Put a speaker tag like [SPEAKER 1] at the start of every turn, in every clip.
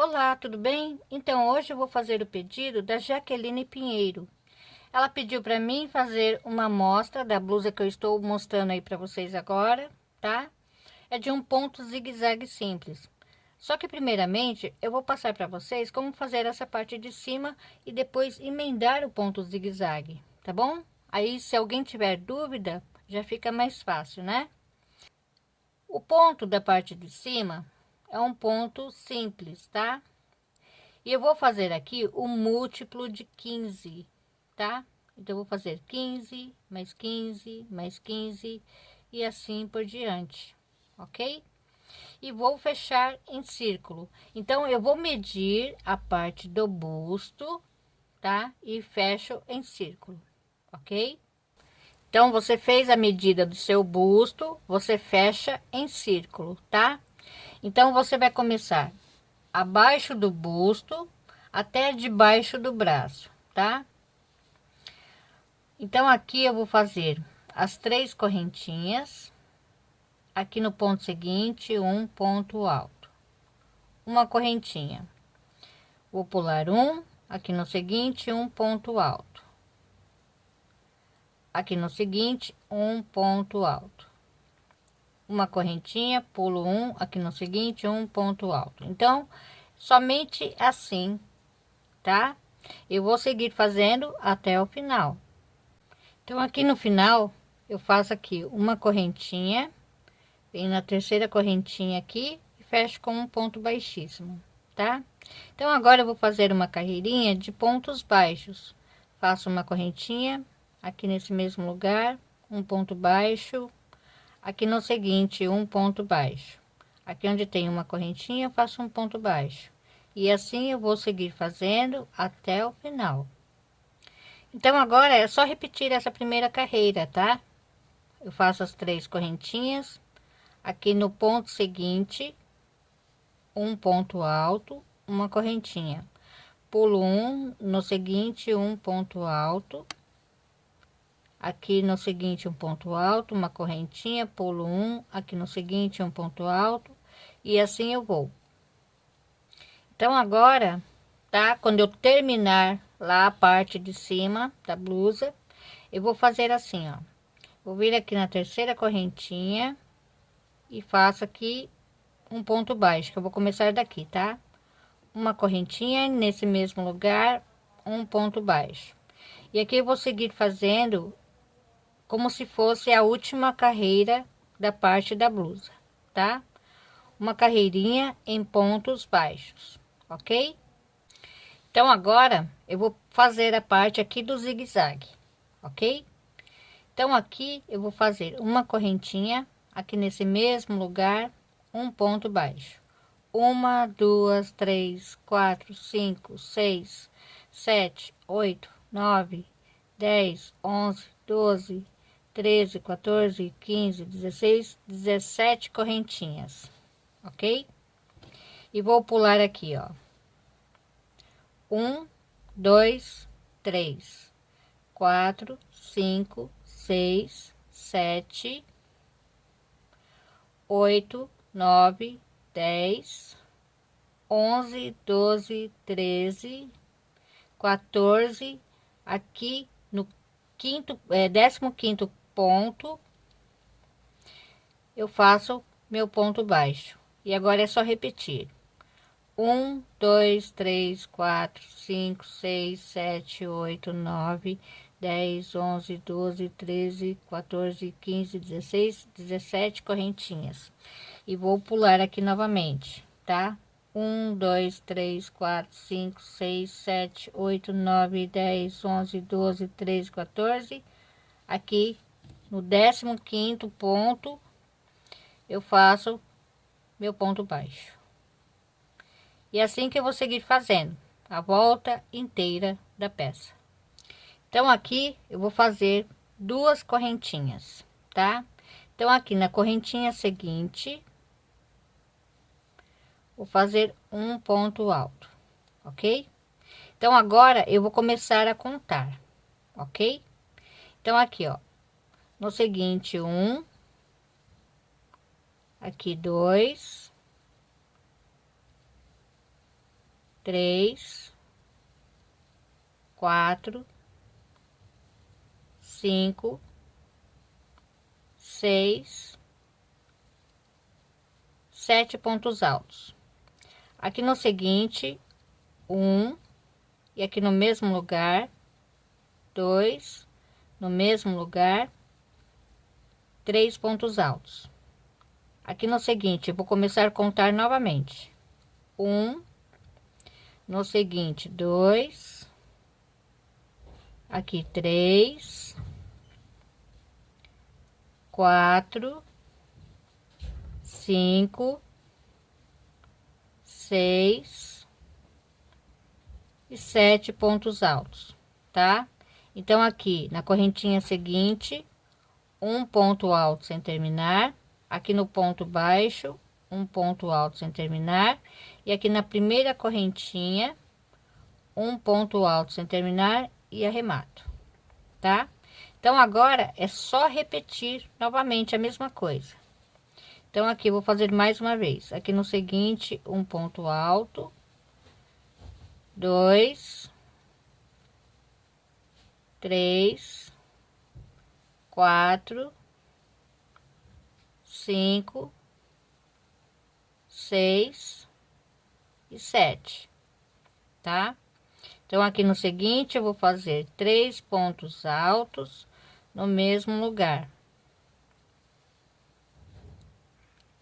[SPEAKER 1] Olá, tudo bem? Então, hoje eu vou fazer o pedido da Jaqueline Pinheiro. Ela pediu para mim fazer uma amostra da blusa que eu estou mostrando aí para vocês agora, tá? É de um ponto zigue-zague simples. Só que primeiramente eu vou passar para vocês como fazer essa parte de cima e depois emendar o ponto zigue-zague, tá bom? Aí se alguém tiver dúvida, já fica mais fácil, né? O ponto da parte de cima é um ponto simples, tá? E eu vou fazer aqui o múltiplo de 15, tá? Então, vou fazer 15, mais 15, mais 15 e assim por diante, ok? E vou fechar em círculo. Então, eu vou medir a parte do busto, tá? E fecho em círculo, ok? Então, você fez a medida do seu busto, você fecha em círculo, tá? Então, você vai começar abaixo do busto até debaixo do braço, tá? Então, aqui eu vou fazer as três correntinhas. Aqui no ponto seguinte, um ponto alto. Uma correntinha. Vou pular um, aqui no seguinte, um ponto alto. Aqui no seguinte, um ponto alto uma correntinha, pulo um, aqui no seguinte, um ponto alto. Então, somente assim, tá? Eu vou seguir fazendo até o final. Então, aqui no final, eu faço aqui uma correntinha, vem na terceira correntinha aqui e fecho com um ponto baixíssimo, tá? Então, agora eu vou fazer uma carreirinha de pontos baixos. Faço uma correntinha aqui nesse mesmo lugar, um ponto baixo, aqui no seguinte um ponto baixo. Aqui onde tem uma correntinha eu faço um ponto baixo. E assim eu vou seguir fazendo até o final. Então agora é só repetir essa primeira carreira tá? Eu faço as três correntinhas. Aqui no ponto seguinte um ponto alto uma correntinha. Pulo um no seguinte um ponto alto aqui no seguinte um ponto alto uma correntinha pulo um aqui no seguinte um ponto alto e assim eu vou. Então agora tá? Quando eu terminar lá a parte de cima da blusa eu vou fazer assim ó. Vou vir aqui na terceira correntinha e faço aqui um ponto baixo que eu vou começar daqui tá? Uma correntinha nesse mesmo lugar um ponto baixo. E aqui eu vou seguir fazendo como se fosse a última carreira da parte da blusa, tá? Uma carreirinha em pontos baixos, ok? Então, agora eu vou fazer a parte aqui do zigue-zague, ok? Então, aqui eu vou fazer uma correntinha aqui nesse mesmo lugar, um ponto baixo. Uma, duas, três, quatro, cinco, seis, sete, oito, nove, dez, onze, doze, 13, 14, 15, 16, 17 correntinhas, ok? E vou pular aqui, ó. Um, dois, três, quatro, cinco, seis, sete, oito, nove, dez, onze, doze, treze, 14, aqui no quinto, é, décimo quinto ponto, eu faço meu ponto baixo. E agora é só repetir. Um, dois, três, quatro, cinco, seis, sete, oito, nove, dez, onze, doze, treze, 14, 15, 16, 17 correntinhas. E vou pular aqui novamente, tá? Um, dois, três, quatro, cinco, seis, sete, oito, nove, dez, onze, doze, treze, 14. Aqui no décimo quinto ponto eu faço meu ponto baixo. E assim que eu vou seguir fazendo a volta inteira da peça. Então aqui eu vou fazer duas correntinhas tá? Então aqui na correntinha seguinte vou fazer um ponto alto ok? Então agora eu vou começar a contar ok? Então aqui ó no seguinte um. Aqui dois. Três, quatro, cinco, seis, sete pontos altos. Aqui no seguinte, um, e aqui no mesmo lugar, dois, no mesmo lugar, três pontos altos. Aqui no seguinte, vou começar a contar novamente. Um, no seguinte, dois, aqui três, quatro, cinco, seis e sete pontos altos, tá? Então, aqui na correntinha seguinte, um ponto alto sem terminar, aqui no ponto baixo, um ponto alto sem terminar, e aqui na primeira correntinha, um ponto alto sem terminar e arremato, tá? Então, agora é só repetir novamente a mesma coisa. Então, aqui vou fazer mais uma vez. Aqui no seguinte, um ponto alto, dois, três, quatro, cinco, seis e sete, tá? Então, aqui no seguinte, eu vou fazer três pontos altos no mesmo lugar.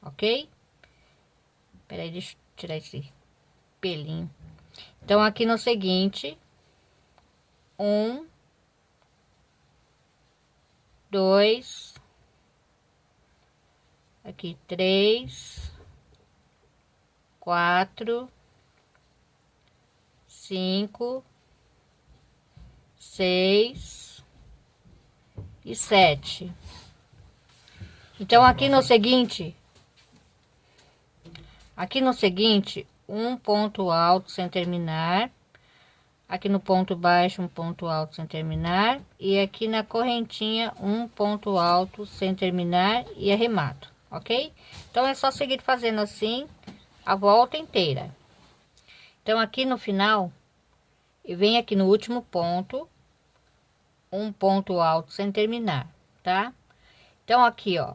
[SPEAKER 1] Ok? Peraí, deixa eu tirar esse pelinho. Então, aqui no seguinte, um, dois, aqui três, quatro, cinco, seis e sete. Então, aqui no seguinte, aqui no seguinte, um ponto alto sem terminar, aqui no ponto baixo, um ponto alto sem terminar, e aqui na correntinha, um ponto alto sem terminar e arremato, ok? Então, é só seguir fazendo assim a volta inteira. Então, aqui no final, e vem aqui no último ponto, um ponto alto sem terminar, tá? Então, aqui, ó,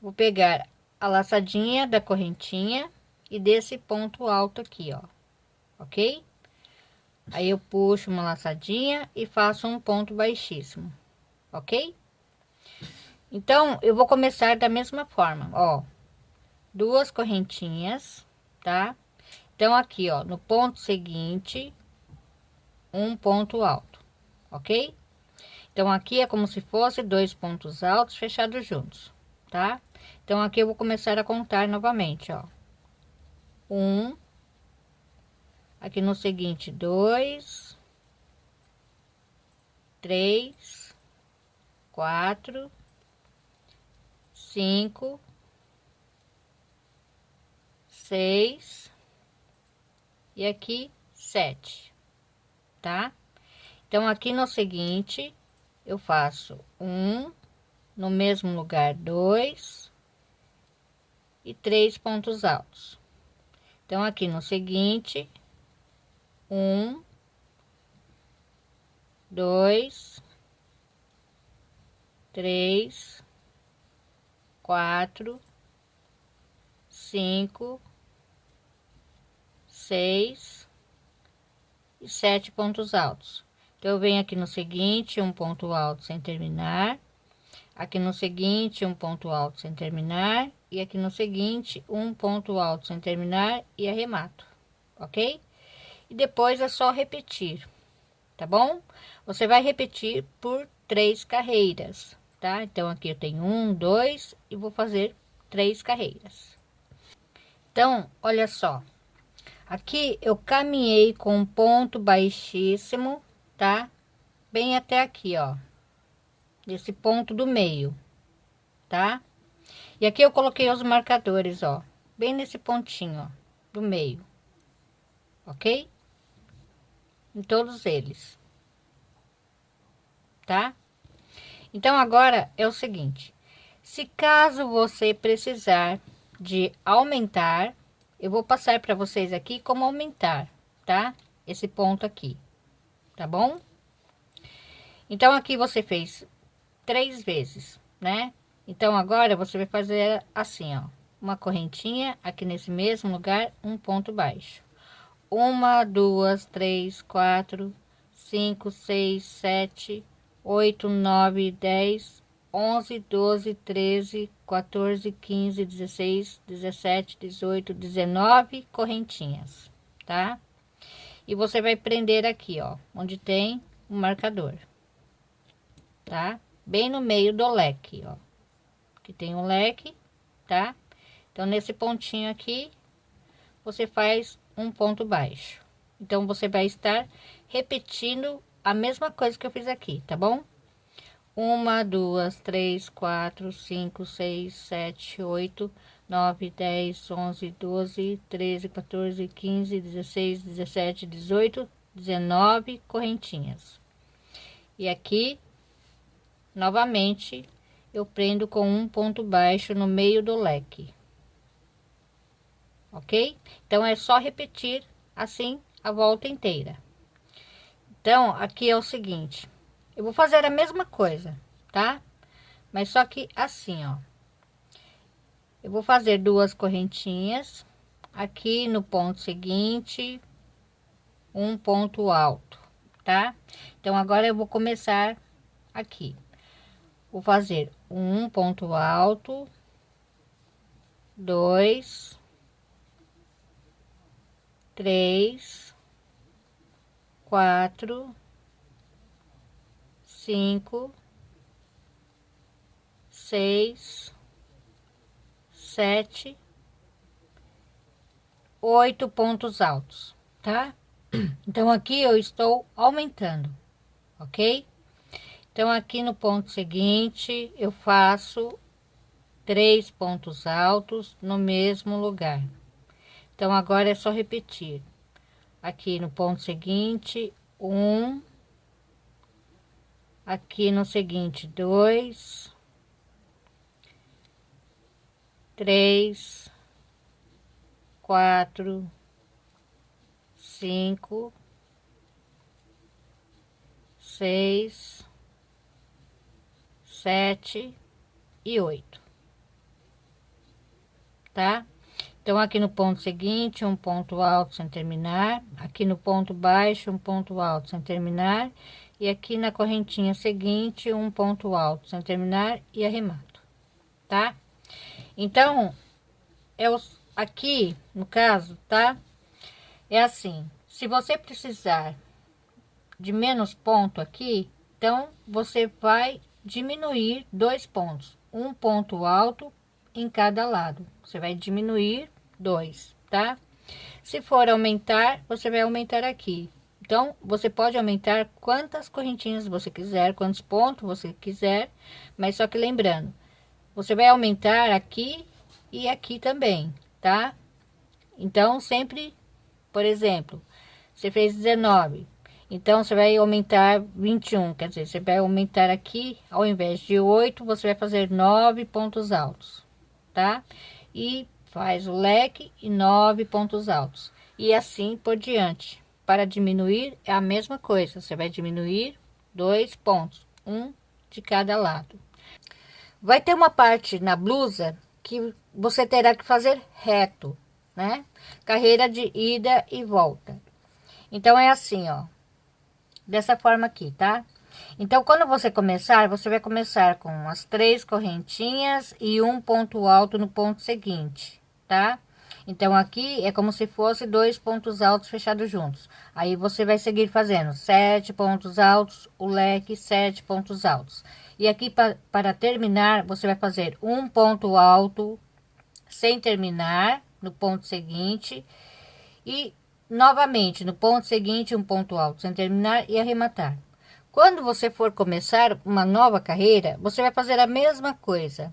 [SPEAKER 1] vou pegar a laçadinha da correntinha e desse ponto alto aqui, ó, ok? Aí eu puxo uma laçadinha e faço um ponto baixíssimo, ok? Então, eu vou começar da mesma forma, ó, duas correntinhas, tá? Então, aqui, ó, no ponto seguinte, um ponto alto, ok? Então, aqui é como se fosse dois pontos altos fechados juntos, tá? Então, aqui eu vou começar a contar novamente, ó. Um, aqui no seguinte, dois, três, quatro, cinco, seis e aqui sete, tá? Então, aqui no seguinte, eu faço um, no mesmo lugar, dois e três pontos altos. Então, aqui no seguinte, um, dois, três, quatro, cinco, seis e sete pontos altos. Então, eu venho aqui no seguinte, um ponto alto sem terminar, aqui no seguinte, um ponto alto sem terminar, e aqui no seguinte, um ponto alto sem terminar e arremato, ok? E depois é só repetir, tá bom? Você vai repetir por três carreiras, tá? Então, aqui eu tenho um, dois, e vou fazer três carreiras. Então, olha só, Aqui eu caminhei com um ponto baixíssimo, tá? Bem até aqui, ó. Esse ponto do meio, tá? E aqui eu coloquei os marcadores, ó. Bem nesse pontinho, ó, do meio. Ok? Em todos eles. Tá? Então, agora é o seguinte. Se caso você precisar de aumentar eu vou passar para vocês aqui como aumentar, tá? Esse ponto aqui, tá bom? Então, aqui você fez três vezes, né? Então, agora você vai fazer assim, ó. Uma correntinha aqui nesse mesmo lugar, um ponto baixo. Uma, duas, três, quatro, cinco, seis, sete, oito, nove, dez, onze, doze, treze, 14, 15, 16, 17, 18, 19 correntinhas, tá? E você vai prender aqui, ó, onde tem o marcador, tá? Bem no meio do leque, ó, que tem um leque, tá? Então, nesse pontinho aqui, você faz um ponto baixo. Então, você vai estar repetindo a mesma coisa que eu fiz aqui, tá bom? uma, duas, três, quatro, cinco, seis, sete, oito, nove, dez, onze, doze, treze, 14, 15, 16, 17, 18, 19 correntinhas. E aqui, novamente, eu prendo com um ponto baixo no meio do leque. Ok? Então, é só repetir assim a volta inteira. Então, aqui é o seguinte eu vou fazer a mesma coisa, tá? Mas só que assim, ó. Eu vou fazer duas correntinhas aqui no ponto seguinte, um ponto alto, tá? Então, agora eu vou começar aqui. Vou fazer um ponto alto, dois, três, quatro, cinco, seis, sete, oito pontos altos, tá? Então, aqui eu estou aumentando, ok? Então, aqui no ponto seguinte, eu faço três pontos altos no mesmo lugar. Então, agora é só repetir. Aqui no ponto seguinte, um, aqui no seguinte dois. Três. Quatro. Cinco. Seis. Sete. E oito. Tá então aqui no ponto seguinte um ponto alto sem terminar aqui no ponto baixo um ponto alto sem terminar e aqui na correntinha seguinte um ponto alto sem terminar e arremato tá? Então é os aqui no caso tá? É assim se você precisar de menos ponto aqui então você vai diminuir dois pontos um ponto alto em cada lado. Você vai diminuir dois tá se for aumentar você vai aumentar aqui então, você pode aumentar quantas correntinhas você quiser, quantos pontos você quiser, mas só que lembrando, você vai aumentar aqui e aqui também, tá? Então, sempre, por exemplo, você fez 19, então você vai aumentar 21, quer dizer, você vai aumentar aqui, ao invés de 8, você vai fazer 9 pontos altos, tá? E faz o leque e 9 pontos altos, e assim por diante para diminuir é a mesma coisa, você vai diminuir dois pontos, um de cada lado. Vai ter uma parte na blusa que você terá que fazer reto, né? Carreira de ida e volta. Então, é assim, ó. Dessa forma aqui, tá? Então, quando você começar, você vai começar com as três correntinhas e um ponto alto no ponto seguinte, tá? Então, aqui é como se fosse dois pontos altos fechados juntos. Aí, você vai seguir fazendo sete pontos altos, o leque, sete pontos altos. E aqui, pa, para terminar, você vai fazer um ponto alto sem terminar no ponto seguinte. E, novamente, no ponto seguinte, um ponto alto sem terminar e arrematar. Quando você for começar uma nova carreira, você vai fazer a mesma coisa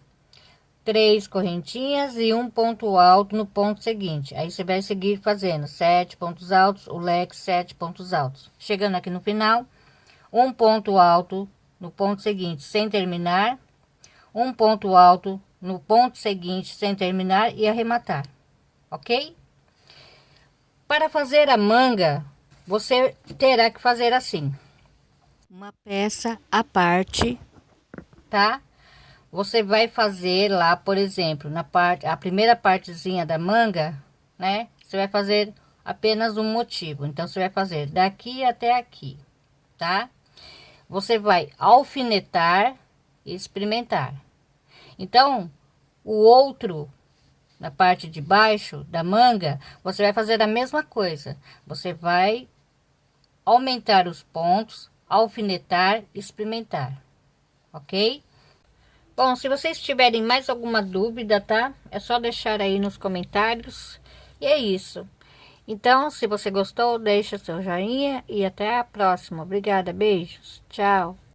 [SPEAKER 1] três correntinhas e um ponto alto no ponto seguinte. Aí você vai seguir fazendo sete pontos altos, o leque sete pontos altos. Chegando aqui no final, um ponto alto no ponto seguinte sem terminar, um ponto alto no ponto seguinte sem terminar e arrematar, ok? para fazer a manga, você terá que fazer assim. Uma peça à parte, tá? Você vai fazer lá, por exemplo, na parte, a primeira partezinha da manga, né? Você vai fazer apenas um motivo. Então, você vai fazer daqui até aqui, tá? Você vai alfinetar e experimentar. Então, o outro, na parte de baixo da manga, você vai fazer a mesma coisa. Você vai aumentar os pontos, alfinetar, experimentar, ok? Bom, se vocês tiverem mais alguma dúvida, tá? É só deixar aí nos comentários. E é isso. Então, se você gostou, deixa seu joinha e até a próxima. Obrigada, beijos, tchau.